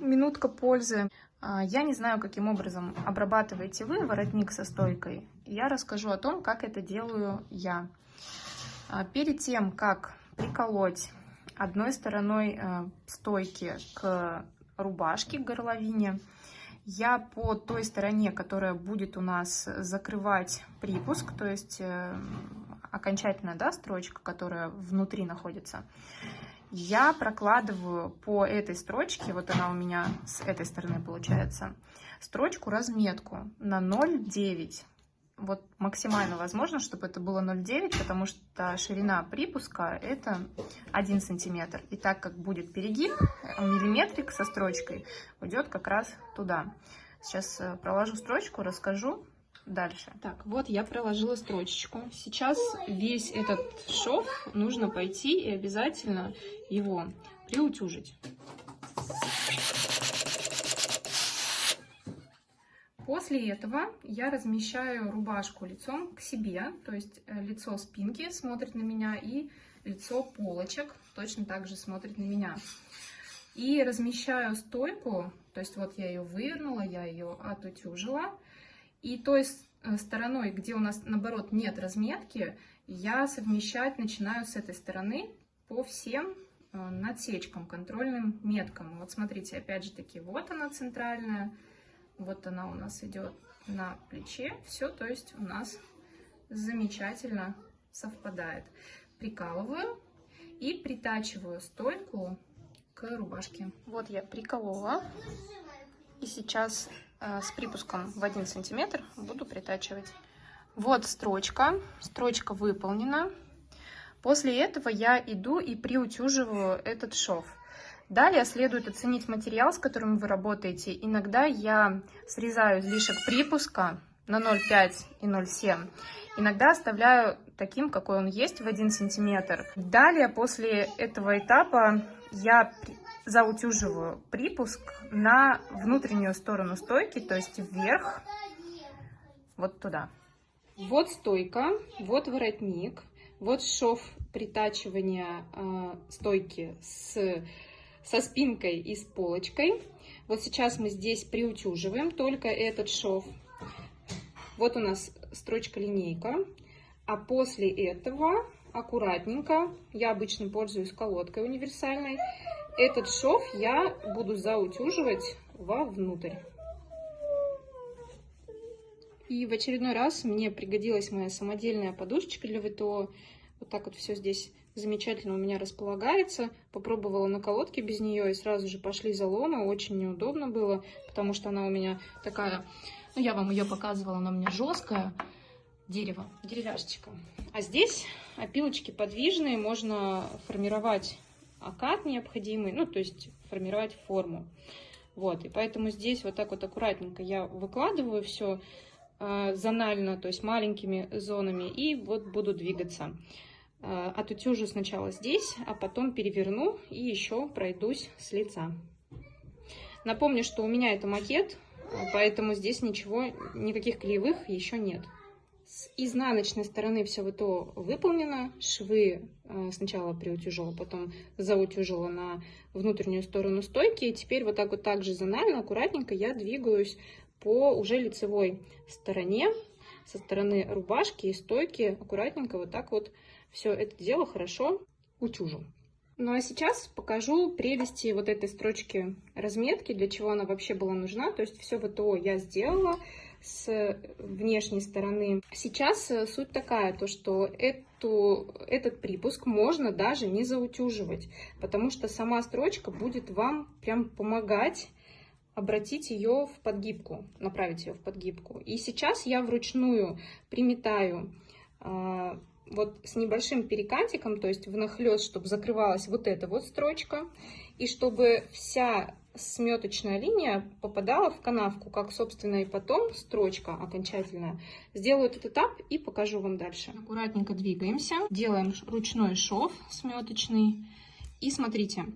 Минутка пользы. А, я не знаю, каким образом обрабатываете вы воротник со стойкой. Я расскажу о том, как это делаю я. А, перед тем, как приколоть одной стороной э, стойки к рубашке, к горловине, я по той стороне, которая будет у нас закрывать припуск, то есть э, окончательная да, строчка, которая внутри находится, я прокладываю по этой строчке, вот она у меня с этой стороны получается, строчку разметку на 0,9. Вот максимально возможно, чтобы это было 0,9, потому что ширина припуска это 1 сантиметр. И так как будет перегиб, миллиметрик со строчкой уйдет как раз туда. Сейчас э, проложу строчку, расскажу, дальше. Так, вот я проложила строчечку. Сейчас весь этот шов нужно пойти и обязательно его приутюжить. После этого я размещаю рубашку лицом к себе, то есть э, лицо спинки смотрит на меня и лицо полочек точно так же смотрит на меня. И размещаю стойку, то есть вот я ее вывернула, я ее отутюжила, и той э, стороной, где у нас, наоборот, нет разметки, я совмещать начинаю с этой стороны по всем э, надсечкам, контрольным меткам. Вот смотрите, опять же таки, вот она центральная, вот она у нас идет на плече. Все, то есть у нас замечательно совпадает. Прикалываю и притачиваю стойку к рубашке. Вот я приколола. И сейчас с припуском в 1 сантиметр буду притачивать. Вот строчка. Строчка выполнена. После этого я иду и приутюживаю этот шов. Далее следует оценить материал, с которым вы работаете. Иногда я срезаю излишек припуска на 0,5 и 0,7. Иногда оставляю таким, какой он есть, в 1 сантиметр. Далее, после этого этапа, я заутюживаю припуск на внутреннюю сторону стойки, то есть вверх, вот туда. Вот стойка, вот воротник, вот шов притачивания э, стойки с, со спинкой и с полочкой. Вот сейчас мы здесь приутюживаем только этот шов. Вот у нас строчка-линейка. А после этого аккуратненько, я обычно пользуюсь колодкой универсальной, этот шов я буду заутюживать вовнутрь. И в очередной раз мне пригодилась моя самодельная подушечка для ВТО. Вот так вот все здесь замечательно у меня располагается. Попробовала на колодке без нее и сразу же пошли заломы. Очень неудобно было, потому что она у меня такая... Ну, я вам ее показывала, она у меня жесткая. Дерево, деревяшечка. А здесь опилочки подвижные, можно формировать окат необходимый, ну, то есть формировать форму. Вот, и поэтому здесь вот так вот аккуратненько я выкладываю все э, зонально, то есть маленькими зонами, и вот буду двигаться. Э, отутюжу сначала здесь, а потом переверну и еще пройдусь с лица. Напомню, что у меня это макет, поэтому здесь ничего, никаких клеевых еще нет. С изнаночной стороны все вот то выполнено. Швы э, сначала приутюжила, потом заутюжила на внутреннюю сторону стойки. И теперь вот так вот так же зонально, аккуратненько я двигаюсь по уже лицевой стороне, со стороны рубашки и стойки. Аккуратненько вот так вот все это дело хорошо утюжу. Ну а сейчас покажу прелести вот этой строчки разметки, для чего она вообще была нужна. То есть все ВТО я сделала с внешней стороны. Сейчас э, суть такая, то что эту, этот припуск можно даже не заутюживать, потому что сама строчка будет вам прям помогать обратить ее в подгибку, направить ее в подгибку. И сейчас я вручную приметаю э, вот с небольшим перекатиком, то есть внахлёст, чтобы закрывалась вот эта вот строчка, и чтобы вся сметочная линия попадала в канавку, как, собственно, и потом строчка окончательная. Сделаю этот этап и покажу вам дальше. Аккуратненько двигаемся, делаем ручной шов сметочный. И смотрите,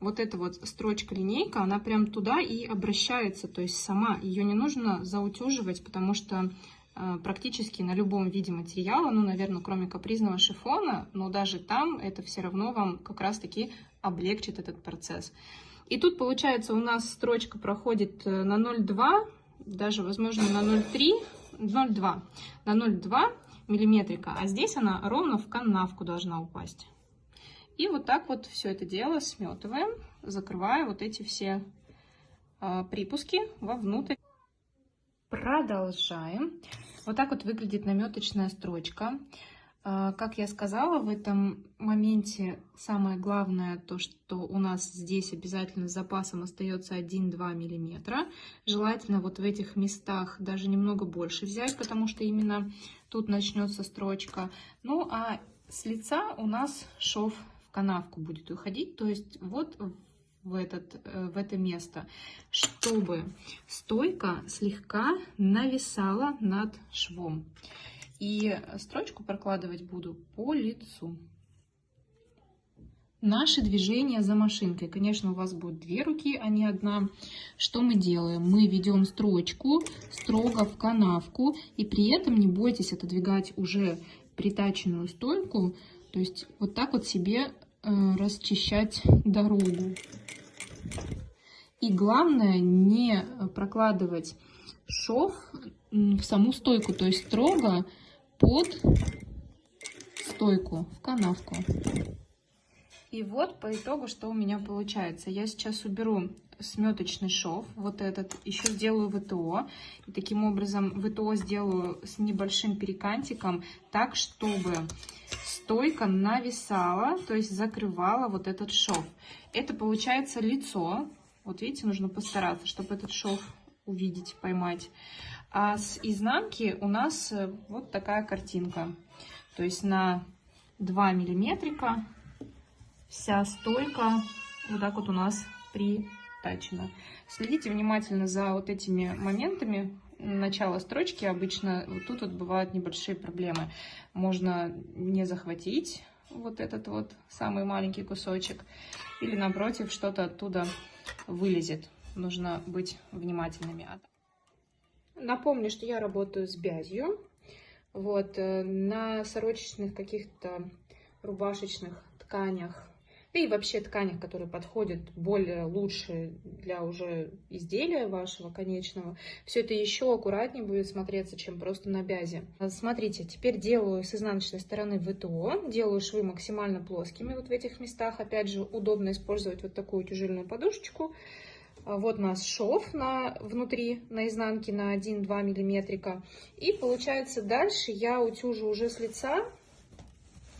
вот эта вот строчка-линейка, она прям туда и обращается, то есть сама. Ее не нужно заутюживать, потому что э, практически на любом виде материала, ну, наверное, кроме капризного шифона, но даже там это все равно вам как раз-таки облегчит этот процесс. И тут, получается, у нас строчка проходит э, на 0,2, даже, возможно, на 0,3, 0,2, на 0,2 миллиметрика, а здесь она ровно в канавку должна упасть. И вот так вот все это дело сметываем, закрывая вот эти все э, припуски вовнутрь. Продолжаем. Вот так вот выглядит наметочная строчка. А, как я сказала, в этом моменте самое главное то, что у нас здесь обязательно с запасом остается 1-2 миллиметра. Желательно вот в этих местах даже немного больше взять, потому что именно тут начнется строчка. Ну а с лица у нас шов в канавку будет уходить, то есть вот в, этот, э, в это место, чтобы стойка слегка нависала над швом. И строчку прокладывать буду по лицу. Наши движения за машинкой. Конечно, у вас будет две руки, а не одна. Что мы делаем? Мы ведем строчку строго в канавку. И при этом не бойтесь отодвигать уже притаченную стойку. То есть вот так вот себе э, расчищать дорогу. И главное не прокладывать шов в саму стойку, то есть строго под стойку, в канавку. И вот по итогу, что у меня получается. Я сейчас уберу сметочный шов, вот этот, еще сделаю ВТО. И таким образом ВТО сделаю с небольшим перекантиком, так, чтобы стойка нависала, то есть закрывала вот этот шов. Это получается лицо. Вот видите, нужно постараться, чтобы этот шов увидеть, поймать. А с изнанки у нас э, вот такая картинка. То есть на 2 миллиметрика вся стойка вот так вот у нас притачена. Следите внимательно за вот этими моментами начала строчки. Обычно вот тут вот бывают небольшие проблемы. Можно не захватить вот этот вот самый маленький кусочек. Или напротив, что-то оттуда вылезет. Нужно быть внимательными. Напомню, что я работаю с бязью. Вот, э, на сорочечных каких-то рубашечных тканях, да и вообще тканях, которые подходят более лучше для уже изделия вашего конечного, все это еще аккуратнее будет смотреться, чем просто на бязе. Смотрите, теперь делаю с изнаночной стороны ВТО, делаю швы максимально плоскими вот в этих местах. Опять же, удобно использовать вот такую тяжельную подушечку. А, вот у нас шов на, внутри, на изнанке на 1-2 миллиметрика. И получается дальше я утюжу уже с лица.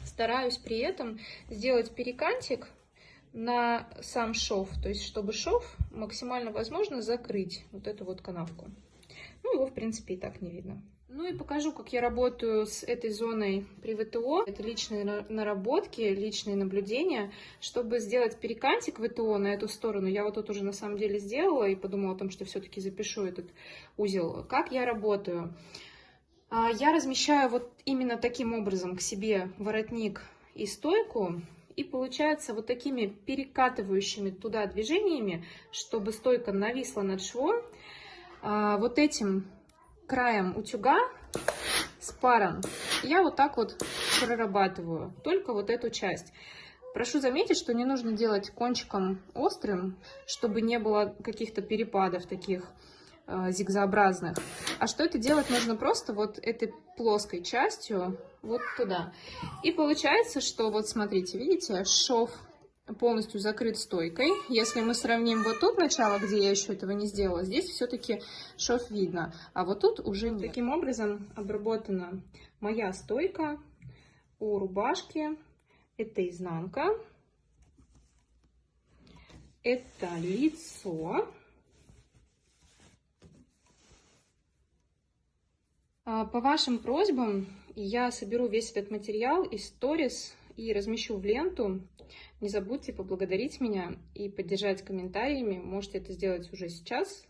Стараюсь при этом сделать перекантик на сам шов. То есть, чтобы шов максимально возможно закрыть вот эту вот канавку. Ну, его, в принципе, и так не видно. Ну и покажу, как я работаю с этой зоной при ВТО. Это личные наработки, личные наблюдения. Чтобы сделать перекантик ВТО на эту сторону, я вот тут уже на самом деле сделала и подумала о том, что все-таки запишу этот узел. Как я работаю? А, я размещаю вот именно таким образом к себе воротник и стойку. И получается вот такими перекатывающими туда движениями, чтобы стойка нависла над швом, а, вот этим краем утюга с паром я вот так вот прорабатываю только вот эту часть. Прошу заметить, что не нужно делать кончиком острым, чтобы не было каких-то перепадов таких э, зигзообразных. А что это делать нужно просто вот этой плоской частью вот туда. И получается, что вот смотрите, видите, шов полностью закрыт стойкой. Если мы сравним вот тут начало, где я еще этого не сделала, здесь все-таки шов видно, а вот тут уже нет. Таким образом обработана моя стойка у рубашки. Это изнанка, это лицо. А, по вашим просьбам я соберу весь этот материал из сторис и размещу в ленту. Не забудьте поблагодарить меня и поддержать комментариями. Можете это сделать уже сейчас.